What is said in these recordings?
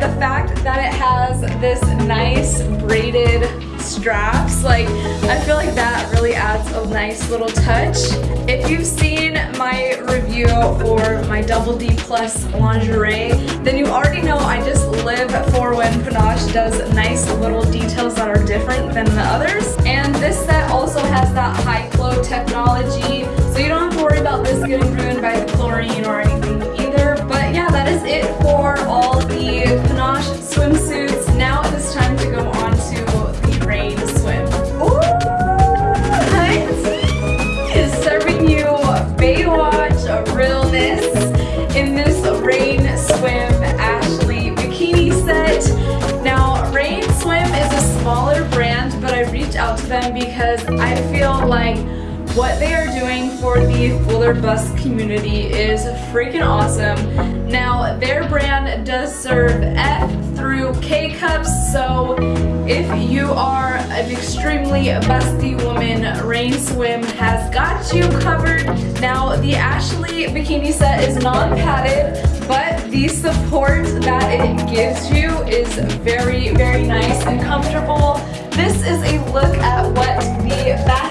the fact that it has this nice braided straps, like I feel like that really adds a nice little touch. If you've seen my review for my double D plus lingerie, then you already know I just live for when Panache does nice little details that are different than the others. And this set also has that high flow technology, so you don't have to worry about this getting ruined by the chlorine or anything what they are doing for the Fuller Bust community is freaking awesome. Now, their brand does serve F through K cups, so if you are an extremely busty woman, Rain Swim has got you covered. Now, the Ashley bikini set is non-padded, but the support that it gives you is very, very nice and comfortable. This is a look at what the back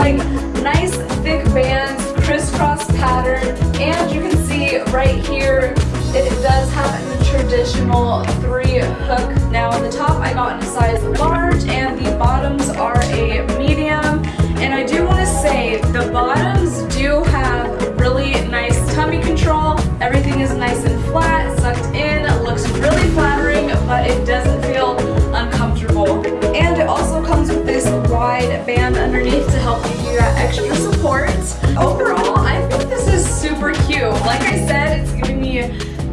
like. Nice thick bands, crisscross pattern, and you can see right here it does have the traditional three hook. Now the top I got in a size large and the bottoms are a medium. And I do want to say the bottoms do have really nice tummy control. Everything is nice and flat, sucked in, looks really flattering, but it doesn't feel uncomfortable. And it also comes with this wide band underneath help give you that extra support. Overall, I think this is super cute. Like I said, it's giving me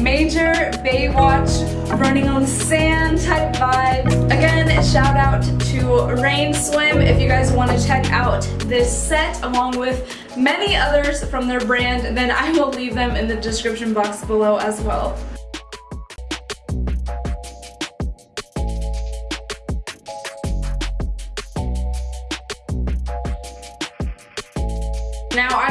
major Baywatch running on sand type vibes. Again, shout out to Rain Swim if you guys want to check out this set along with many others from their brand, then I will leave them in the description box below as well.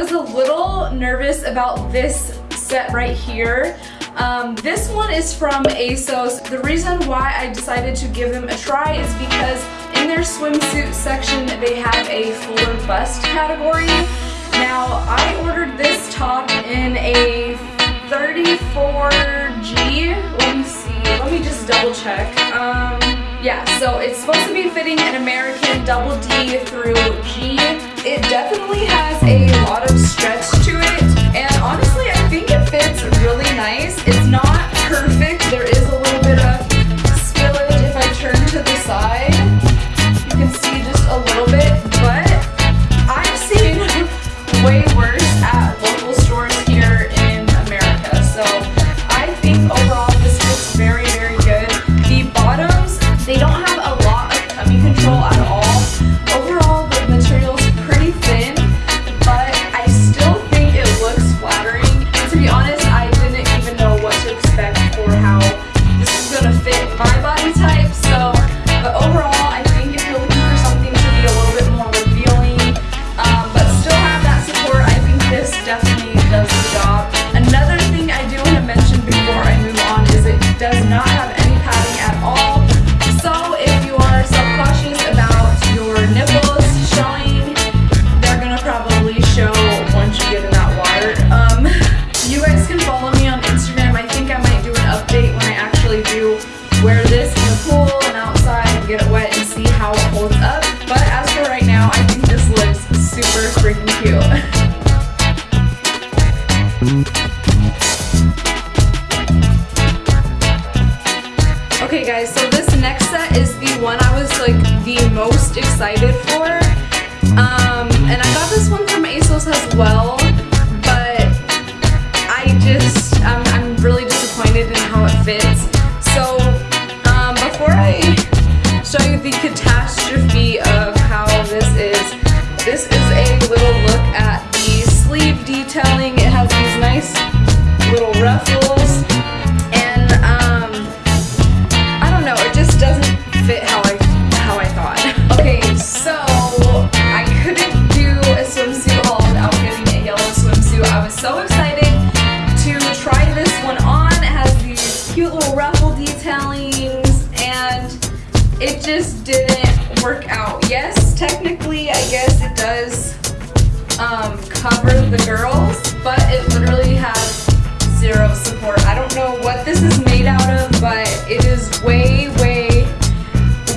Was a little nervous about this set right here. Um, this one is from ASOS. The reason why I decided to give them a try is because in their swimsuit section they have a fuller bust category. Now I ordered this top in a 34G. Let me see. Let me just double check. Um, yeah, so it's supposed to be fitting an American double D through G. It definitely has a lot of stretch to it, and honestly, I think it fits really nice. It's not perfect. There is a little bit of spillage if I turn to the side. You can see just a little bit, the catastrophe of how this is. This is a little look at the sleeve detailing. It has these nice little ruffles and um, I don't know, it just doesn't fit how I, how I thought. okay, so I couldn't do a swimsuit haul without getting a yellow swimsuit. I was so excited to try this one on. It has these cute little ruffle detailings and just didn't work out. Yes, technically, I guess it does um, cover the girls, but it literally has zero support. I don't know what this is made out of, but it is way, way,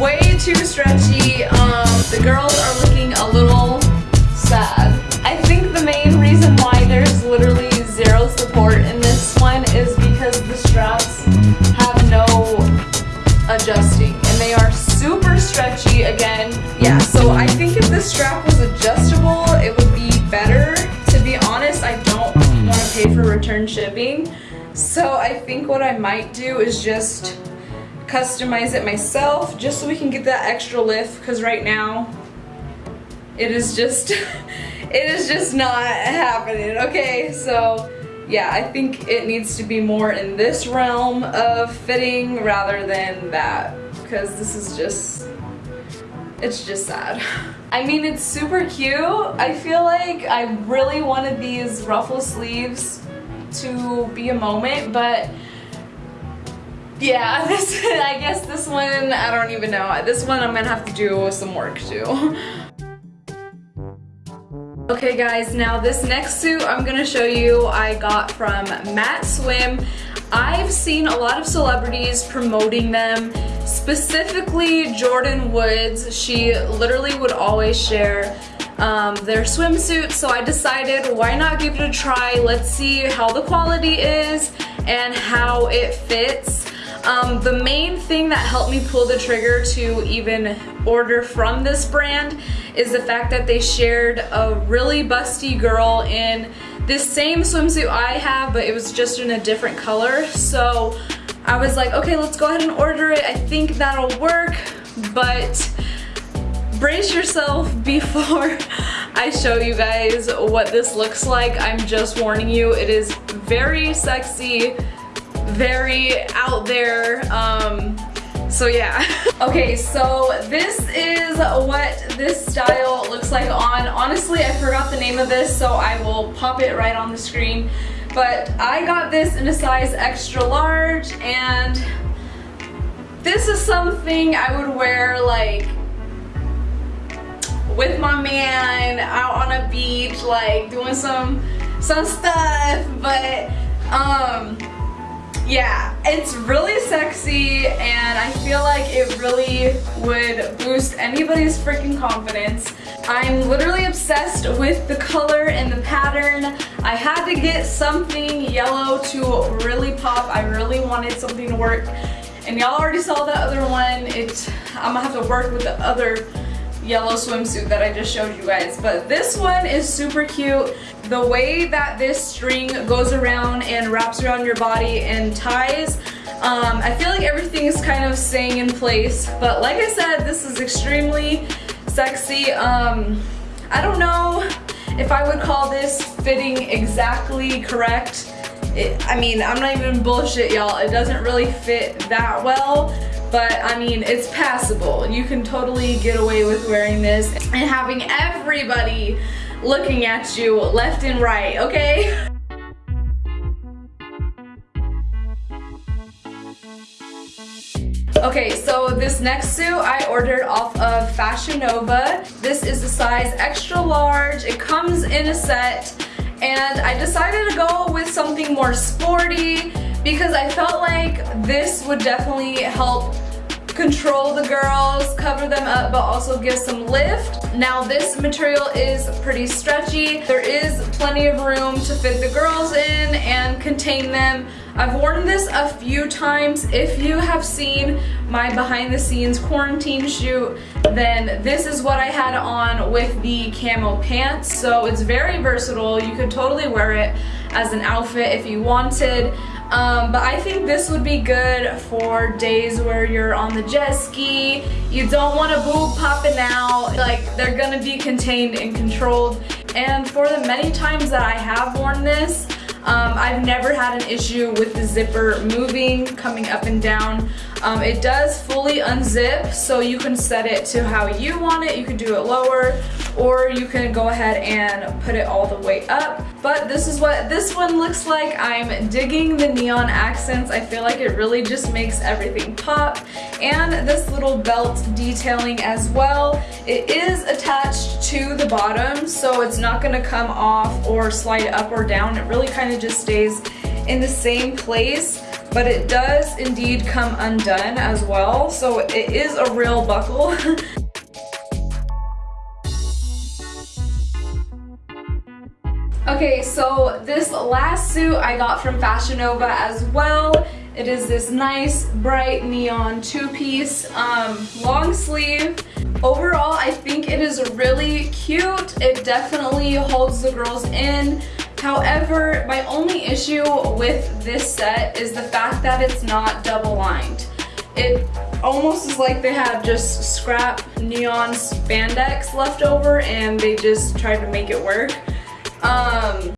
way too stretchy. Um, the girls are looking a little sad. I think the main reason why there's literally zero support in this one is because the straps have no adjusting super stretchy again. Yeah, so I think if this strap was adjustable, it would be better. To be honest, I don't want to pay for return shipping. So I think what I might do is just customize it myself just so we can get that extra lift because right now it is just it is just not happening okay so yeah I think it needs to be more in this realm of fitting rather than that because this is just it's just sad I mean it's super cute I feel like I really wanted these ruffle sleeves to be a moment but yeah, this I guess this one, I don't even know. This one I'm gonna have to do some work to. Okay guys, now this next suit I'm gonna show you I got from Matt Swim. I've seen a lot of celebrities promoting them, specifically Jordyn Woods. She literally would always share um, their swimsuits, so I decided why not give it a try. Let's see how the quality is and how it fits. Um, the main thing that helped me pull the trigger to even order from this brand is the fact that they shared a really busty girl in this same swimsuit I have, but it was just in a different color. So I was like, okay, let's go ahead and order it. I think that'll work, but brace yourself before I show you guys what this looks like. I'm just warning you, it is very sexy, very out there. Um, so yeah. okay, so this is what this style looks like on. Honestly, I forgot the name of this, so I will pop it right on the screen. But I got this in a size extra large, and this is something I would wear like with my man out on a beach, like doing some some stuff, but um yeah, it's really sexy and I feel like it really would boost anybody's freaking confidence. I'm literally obsessed with the color and the pattern. I had to get something yellow to really pop. I really wanted something to work. And y'all already saw the other one. It, I'm gonna have to work with the other yellow swimsuit that I just showed you guys. But this one is super cute. The way that this string goes around and wraps around your body and ties, um, I feel like everything is kind of staying in place. But like I said, this is extremely sexy. Um, I don't know if I would call this fitting exactly correct. It, I mean, I'm not even bullshit, y'all. It doesn't really fit that well but I mean, it's passable. You can totally get away with wearing this and having everybody looking at you left and right, okay? Okay, so this next suit I ordered off of Fashion Nova. This is a size extra large. It comes in a set and I decided to go with something more sporty because I felt like this would definitely help control the girls, cover them up, but also give some lift. Now this material is pretty stretchy. There is plenty of room to fit the girls in and contain them. I've worn this a few times. If you have seen my behind the scenes quarantine shoot, then this is what I had on with the camo pants. So it's very versatile. You could totally wear it as an outfit if you wanted. Um, but I think this would be good for days where you're on the jet ski, you don't want a boob popping out, like they're gonna be contained and controlled. And for the many times that I have worn this, um, I've never had an issue with the zipper moving, coming up and down. Um, it does fully unzip, so you can set it to how you want it. You can do it lower or you can go ahead and put it all the way up. But this is what this one looks like. I'm digging the neon accents. I feel like it really just makes everything pop. And this little belt detailing as well. It is attached to the bottom, so it's not gonna come off or slide up or down. It really kind of just stays in the same place but it does indeed come undone as well so it is a real buckle Okay, so this last suit I got from Fashion Nova as well. It is this nice bright neon two-piece um, long sleeve. Overall, I think it is really cute. It definitely holds the girls in. However, my only issue with this set is the fact that it's not double lined. It almost is like they have just scrap neon spandex left over and they just tried to make it work. Um,